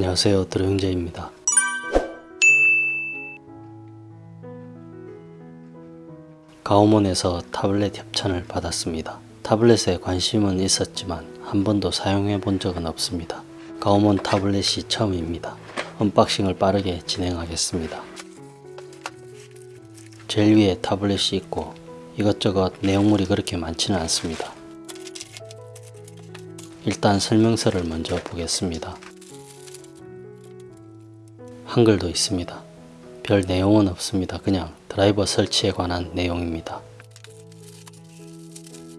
안녕하세요 드로형제입니다. 가오몬에서 타블렛 협찬을 받았습니다. 타블렛에 관심은 있었지만 한 번도 사용해 본 적은 없습니다. 가오몬 타블렛이 처음입니다. unboxing을 빠르게 진행하겠습니다. 제일 위에 타블렛이 있고 이것저것 내용물이 그렇게 많지는 않습니다. 일단 설명서를 먼저 보겠습니다. 한글도 있습니다. 별 내용은 없습니다. 그냥 드라이버 설치에 관한 내용입니다.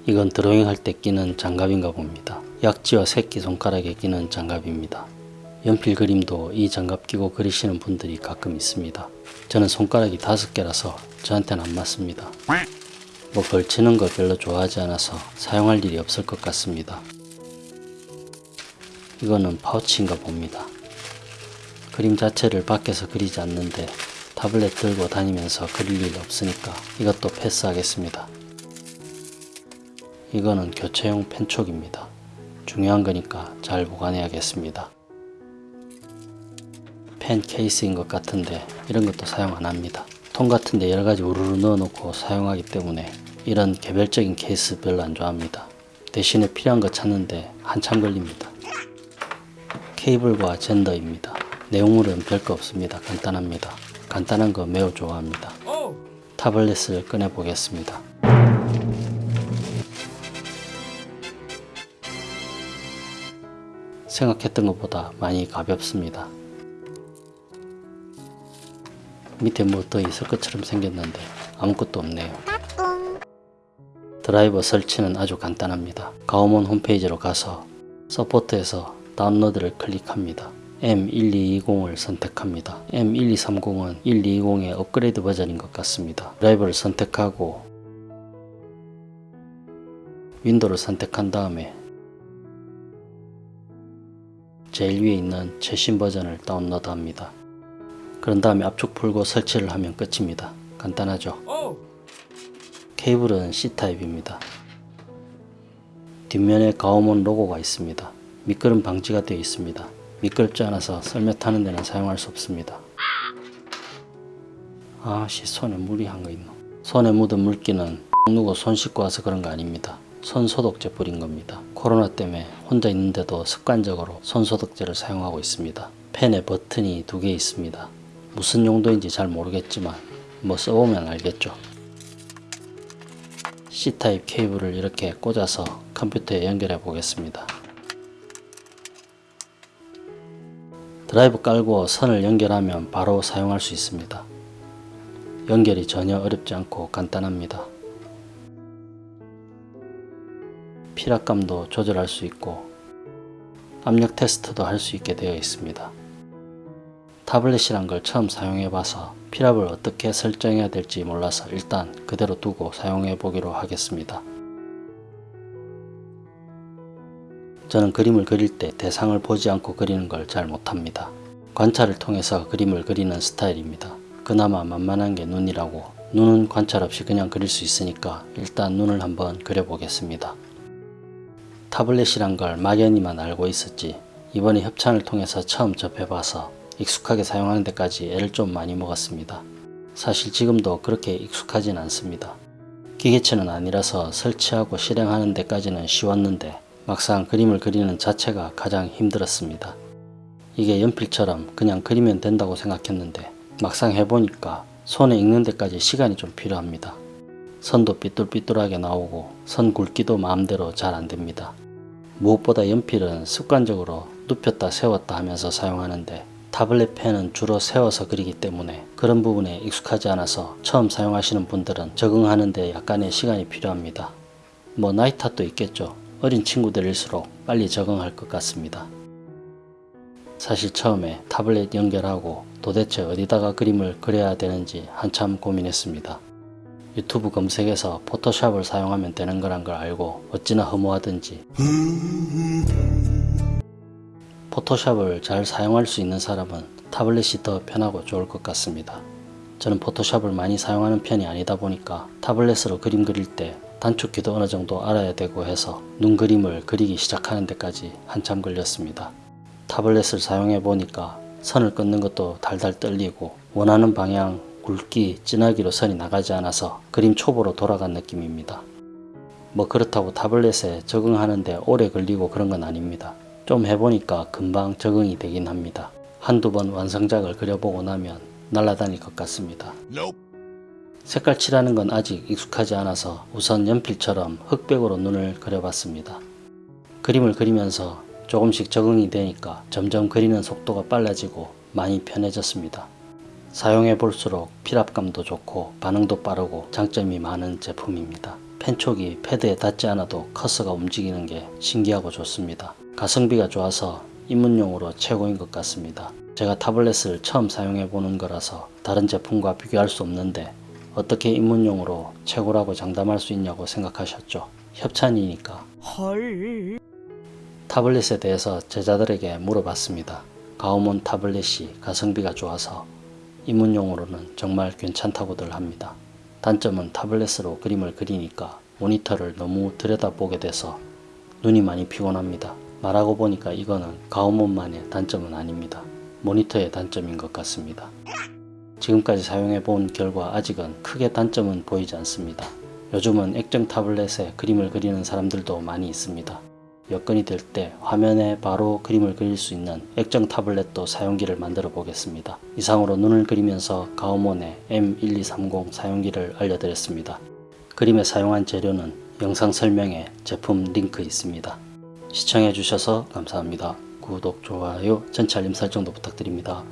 이건 드로잉 할 때 끼는 장갑인가 봅니다. 약지와 새끼손가락에 끼는 장갑입니다. 연필 그림도 이 장갑 끼고 그리시는 분들이 가끔 있습니다. 저는 손가락이 다섯 개라서 저한테는 안 맞습니다. 뭐 걸치는 걸 별로 좋아하지 않아서 사용할 일이 없을 것 같습니다. 이거는 파우치인가 봅니다. 그림 자체를 밖에서 그리지 않는데 타블렛 들고 다니면서 그릴 일 없으니까 이것도 패스하겠습니다. 이거는 교체용 펜촉입니다. 중요한 거니까 잘 보관해야겠습니다. 펜 케이스인 것 같은데 이런 것도 사용 안 합니다. 통 같은데 여러가지 우르르 넣어 놓고 사용하기 때문에 이런 개별적인 케이스 별로 안 좋아합니다. 대신에 필요한 거 찾는데 한참 걸립니다. 케이블과 젠더입니다. 내용물은 별거 없습니다. 간단합니다. 간단한 거 매우 좋아합니다. 타블렛을 꺼내 보겠습니다. 생각했던 것보다 많이 가볍습니다. 밑에 뭐 더 있을 것처럼 생겼는데 아무것도 없네요. 드라이버 설치는 아주 간단합니다. 가오몬 홈페이지로 가서 support에서 다운로드를 클릭합니다. M1220을 선택합니다. M1230은 1220의 업그레이드 버전인 것 같습니다. 드라이버를 선택하고 윈도우를 선택한 다음에 제일 위에 있는 최신 버전을 다운로드 합니다. 그런 다음에 압축 풀고 설치를 하면 끝입니다. 간단하죠? 케이블은 C타입입니다. 뒷면에 가오몬 로고가 있습니다. 미끄럼 방지가 되어 있습니다. 미끄럽지 않아서 썰매 타는 데는 사용할 수 없습니다. 아씨 손에 물이 한 거 있노. 손에 묻은 물기는 누구 손 씻고 와서 그런 거 아닙니다. 손 소독제 뿌린 겁니다. 코로나 때문에 혼자 있는데도 습관적으로 손 소독제를 사용하고 있습니다. 펜에 버튼이 두 개 있습니다. 무슨 용도인지 잘 모르겠지만 뭐 써보면 알겠죠. C타입 케이블을 이렇게 꽂아서 컴퓨터에 연결해 보겠습니다. 드라이브 깔고 선을 연결하면 바로 사용할 수 있습니다. 연결이 전혀 어렵지 않고 간단합니다. 피락감도 조절할 수 있고 압력 테스트도 할 수 있게 되어 있습니다. 타블렛이란 걸 처음 사용해 봐서 피랍을 어떻게 설정해야 될지 몰라서 일단 그대로 두고 사용해 보기로 하겠습니다. 저는 그림을 그릴 때 대상을 보지 않고 그리는 걸 잘 못합니다. 관찰을 통해서 그림을 그리는 스타일입니다. 그나마 만만한 게 눈이라고 눈은 관찰 없이 그냥 그릴 수 있으니까 일단 눈을 한번 그려보겠습니다. 타블렛이란 걸 막연히만 알고 있었지 이번에 협찬을 통해서 처음 접해봐서 익숙하게 사용하는 데까지 애를 좀 많이 먹었습니다. 사실 지금도 그렇게 익숙하진 않습니다. 기계체는 아니라서 설치하고 실행하는 데까지는 쉬웠는데 막상 그림을 그리는 자체가 가장 힘들었습니다. 이게 연필처럼 그냥 그리면 된다고 생각했는데 막상 해보니까 손에 익는 데까지 시간이 좀 필요합니다. 선도 삐뚤삐뚤하게 나오고 선 굵기도 마음대로 잘 안됩니다. 무엇보다 연필은 습관적으로 눕혔다 세웠다 하면서 사용하는데 타블렛 펜은 주로 세워서 그리기 때문에 그런 부분에 익숙하지 않아서 처음 사용하시는 분들은 적응하는데 약간의 시간이 필요합니다. 뭐 나이 탓도 있겠죠. 어린 친구들일수록 빨리 적응할 것 같습니다. 사실 처음에 타블렛 연결하고 도대체 어디다가 그림을 그려야 되는지 한참 고민했습니다. 유튜브 검색에서 포토샵을 사용하면 되는 거란 걸 알고 어찌나 허무하든지 포토샵을 잘 사용할 수 있는 사람은 타블렛이 더 편하고 좋을 것 같습니다. 저는 포토샵을 많이 사용하는 편이 아니다 보니까 타블렛으로 그림 그릴 때 단축키도 어느 정도 알아야 되고 해서 눈 그림을 그리기 시작하는 데까지 한참 걸렸습니다. 타블렛을 사용해 보니까 선을 끊는 것도 달달 떨리고 원하는 방향, 굵기, 진하기로 선이 나가지 않아서 그림 초보로 돌아간 느낌입니다. 뭐 그렇다고 타블렛에 적응하는데 오래 걸리고 그런 건 아닙니다. 좀 해보니까 금방 적응이 되긴 합니다. 한두 번 완성작을 그려보고 나면 날아다닐 것 같습니다. 색깔 칠하는 건 아직 익숙하지 않아서 우선 연필처럼 흑백으로 눈을 그려봤습니다. 그림을 그리면서 조금씩 적응이 되니까 점점 그리는 속도가 빨라지고 많이 편해졌습니다. 사용해 볼수록 필압감도 좋고 반응도 빠르고 장점이 많은 제품입니다. 펜촉이 패드에 닿지 않아도 커서가 움직이는 게 신기하고 좋습니다. 가성비가 좋아서 입문용으로 최고인 것 같습니다. 제가 타블렛을 처음 사용해 보는 거라서 다른 제품과 비교할 수 없는데 어떻게 입문용으로 최고라고 장담할 수 있냐고 생각하셨죠? 협찬이니까. 타블렛에 대해서 제자들에게 물어봤습니다. 가오몬 타블렛이 가성비가 좋아서 입문용으로는 정말 괜찮다고들 합니다. 단점은 타블렛으로 그림을 그리니까 모니터를 너무 들여다보게 돼서 눈이 많이 피곤합니다. 말하고 보니까 이거는 가오몬만의 단점은 아닙니다. 모니터의 단점인 것 같습니다. 지금까지 사용해 본 결과 아직은 크게 단점은 보이지 않습니다. 요즘은 액정 타블렛에 그림을 그리는 사람들도 많이 있습니다. 여건이 될 때 화면에 바로 그림을 그릴 수 있는 액정 타블렛도 사용기를 만들어 보겠습니다. 이상으로 눈을 그리면서 가오몬의 M1230 사용기를 알려드렸습니다. 그림에 사용한 재료는 영상 설명에 제품 링크 있습니다. 시청해 주셔서 감사합니다. 구독, 좋아요, 전체 알림 설정도 부탁드립니다.